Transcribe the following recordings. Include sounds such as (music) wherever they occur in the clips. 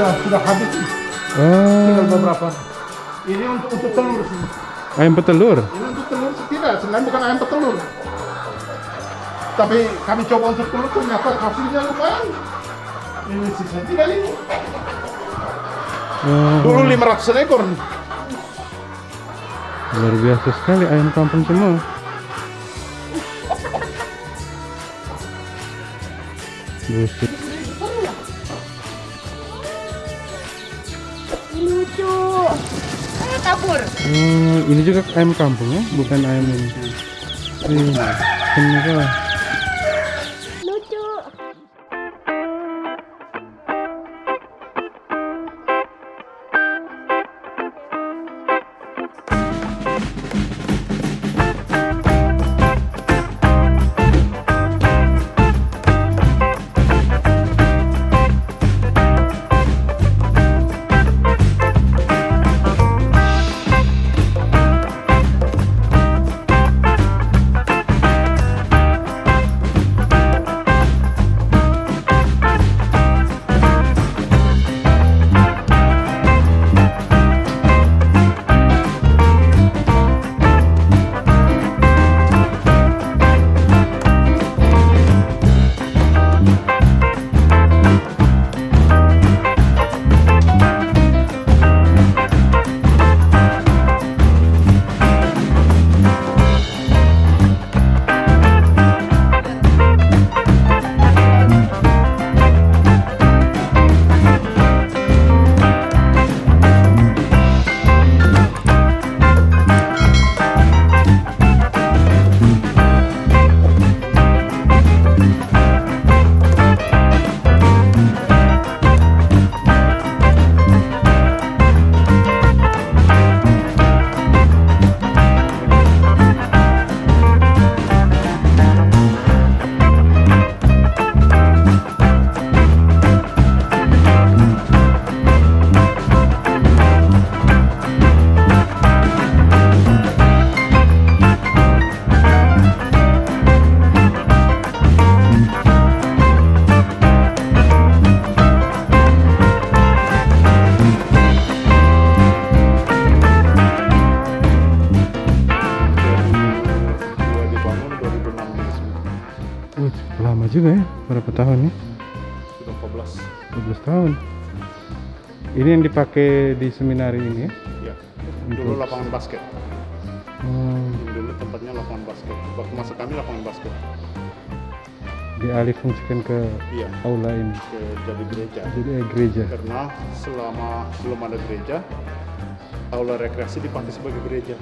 Ini sudah sudah habis. Tinggal Oh, beberapa. Ini untuk untuk telur sih. ayam petelur. Ini untuk telur tidak, sebenarnya bukan ayam petelur. Tapi kami coba untuk telur ternyata hasilnya lumayan. Ini sisa tiga ribu. Oh, Dulu 500 ekor. luar biasa sekali ayam kampung semua. Buset. (laughs) kabur Oh, ini juga ayam kampung ya, bukan ayam ini. Iya, kenapa? Juga ya, berapa tahun ya? Sudah 14. 12 tahun. Ini yang dipakai di seminari ini ya? Ya. Dulu lapangan basket. Hmm, Dulu tempatnya lapangan basket. Waktu masa kami lapangan basket. dialih fungsikan ke Iya. aula ini. Ke jadi gereja. Jadi eh, gereja. Karena selama belum ada gereja, aula rekreasi dipakai sebagai gereja.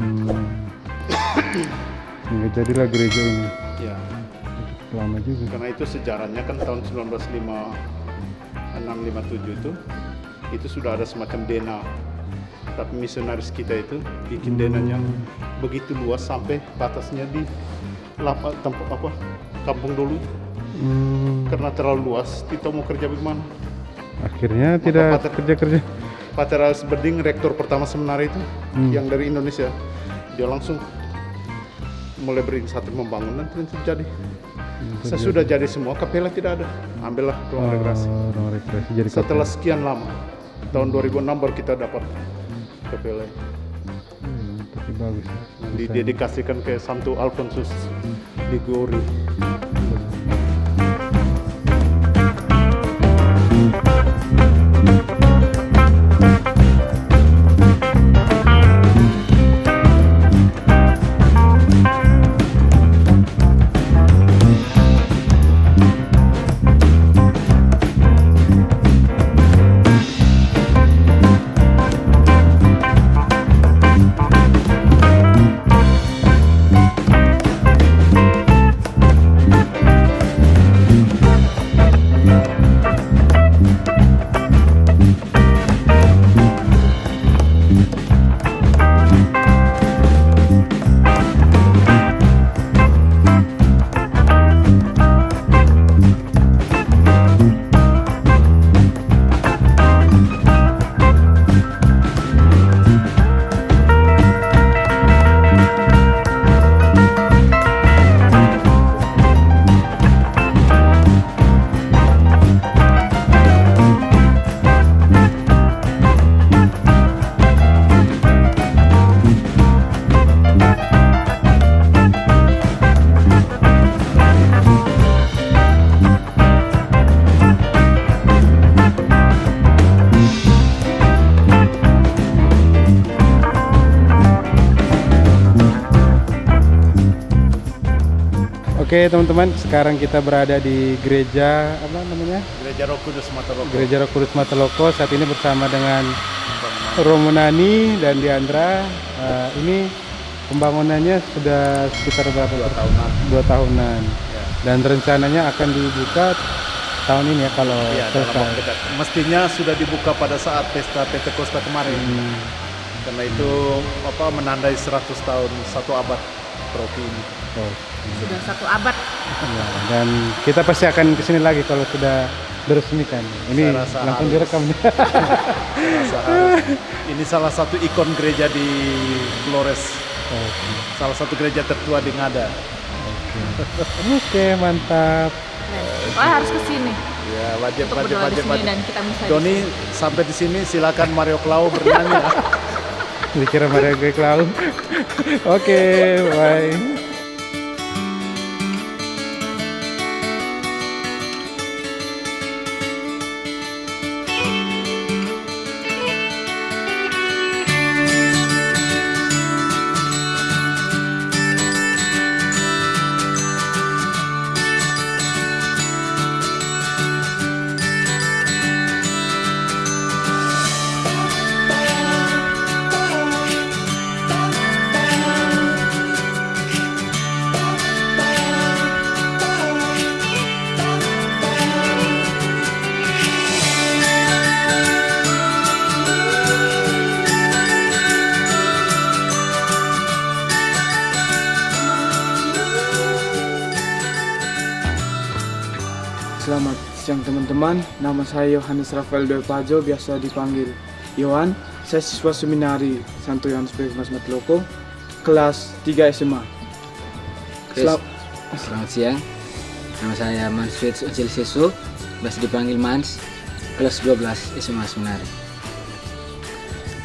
Hmm. Sehingga (coughs) jadilah gereja ini. Ya. Lama juga. Karena itu sejarahnya kan tahun 1956 657 itu itu sudah ada semacam dena. Tapi misionaris kita itu bikin denanya begitu luas sampai batasnya di lapa, tempat apa kampung dulu Hmm, karena terlalu luas kita mau kerja bagaimana akhirnya tidak Pater- kerja-kerja. Pater Alex Berding rektor pertama seminari itu Hmm. yang dari Indonesia dia langsung mulai berinisiatif pembangunan dan terjadi sesudah jadi semua kapela tidak ada. Ambillah ruang rekreasi. Oh, ruang rekreasi. Jadi setelah sekian lama tahun 2006 baru kita dapat kapela Hmm, tapi bagus. ya. Didedikasikan ke Santo Alfonsus Liguri Oke teman-teman, sekarang kita berada di gereja apa namanya? Gereja Roh Kudus Mataroko. Gereja Roh Kudus Mateloko. Saat ini bersama dengan Romunani dan Diandra. Eh, ini pembangunannya sudah sekitar berapa? Dua tahunan. Dua tahunan. Ya. Dan rencananya akan dibuka tahun ini ya kalau dalam selesai. Mestinya sudah dibuka pada saat pesta Pentakosta kemarin. Hmm. Karena itu apa menandai 100 tahun satu abad Rocky ini. Oh, Sudah satu abad. ya. Dan kita pasti akan ke sini lagi kalau sudah diresmikan. Ini langsung harus. direkam. Harus- ini salah satu ikon gereja di Flores. Oke. Salah satu gereja tertua di Ngada. Oke, mantap. Wah harus ke sini Ya, wajib untuk wajib wajib wajib. dan kita. Doni sampai di sini silakan Mario Clau bernyanyi. (laughs) Dikira Gue Clau. (laughs) Oke, bye. Siang teman-teman, nama saya Yohanes Rafael Doi Pajo, biasa dipanggil Yohan. Saya siswa seminari Santo Yohanes Bebas Matloko, kelas 3 SMA. Selam- Selamat siang. Nama saya Manswit Ojil Sesu, biasa dipanggil Mans, kelas 12 SMA Seminari.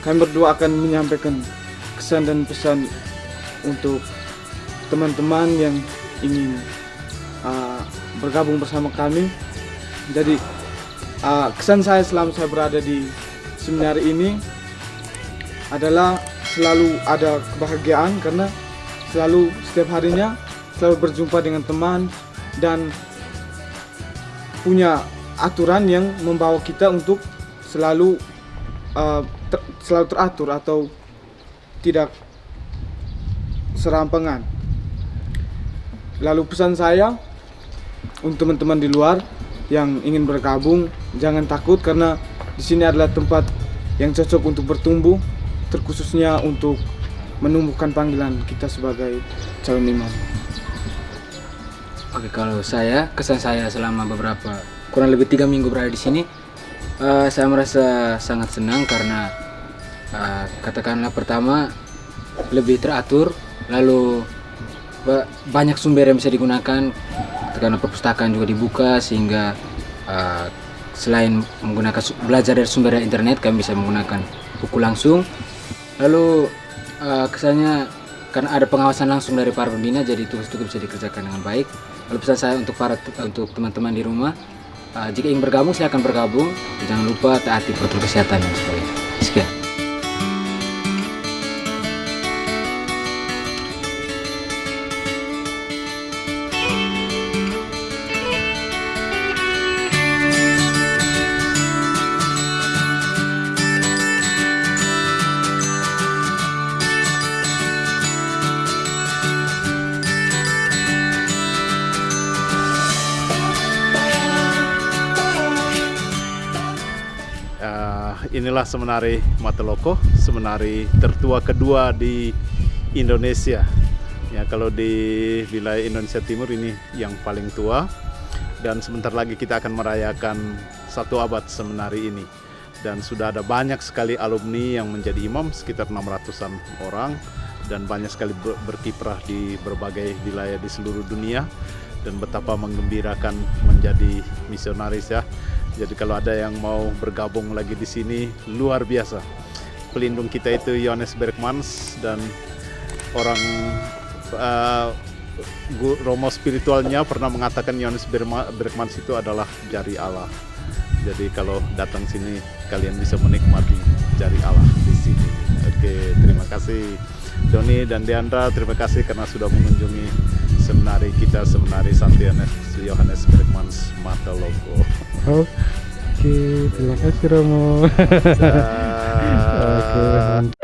kami berdua akan menyampaikan kesan dan pesan untuk teman-teman yang ingin uh, bergabung bersama kami. Jadi uh, kesan saya selama saya berada di seminari ini adalah selalu ada kebahagiaan karena selalu setiap harinya selalu berjumpa dengan teman dan punya aturan yang membawa kita untuk selalu uh, ter- selalu teratur atau tidak serampangan. Lalu pesan saya untuk teman-teman di luar yang ingin bergabung jangan takut karena di sini adalah tempat yang cocok untuk bertumbuh terkhususnya untuk menumbuhkan panggilan kita sebagai calon imam. Oke, kalau saya kesan saya selama beberapa kurang lebih tiga minggu berada di sini, eh, saya merasa sangat senang karena eh, katakanlah pertama lebih teratur, lalu ba- banyak sumber yang bisa digunakan, katakanlah perpustakaan juga dibuka sehingga eh, selain menggunakan belajar dari sumber dari internet, kami bisa menggunakan buku langsung. Lalu eh, kesannya karena ada pengawasan langsung dari para pembina, jadi tugas itu bisa dikerjakan dengan baik. Lalu pesan saya untuk para untuk teman-teman di rumah, eh, jika ingin bergabung silakan bergabung. Jangan lupa taati protokol kesehatan dan. Sekian. Inilah semenari Mateloko, semenari tertua kedua di Indonesia. Ya kalau di wilayah Indonesia Timur ini yang paling tua dan sebentar lagi kita akan merayakan satu abad semenari ini. Dan sudah ada banyak sekali alumni yang menjadi imam sekitar 600-an orang dan banyak sekali ber- berkiprah di berbagai wilayah di seluruh dunia dan betapa menggembirakan menjadi misionaris ya. Jadi kalau ada yang mau bergabung lagi di sini luar biasa. Pelindung kita itu Yohanes Bergmans dan orang gu- Romo spiritualnya pernah mengatakan Yohanes Bergmans itu adalah jari Allah. Jadi kalau datang sini kalian bisa menikmati jari Allah di sini. Oke, terima kasih Doni dan Deandra, terima kasih karena sudah mengunjungi seminari kita seminari Santo Yohanes, Yohanes Bergmans Mata Logo. Oke, terima kasih Romo. (laughs) Oke,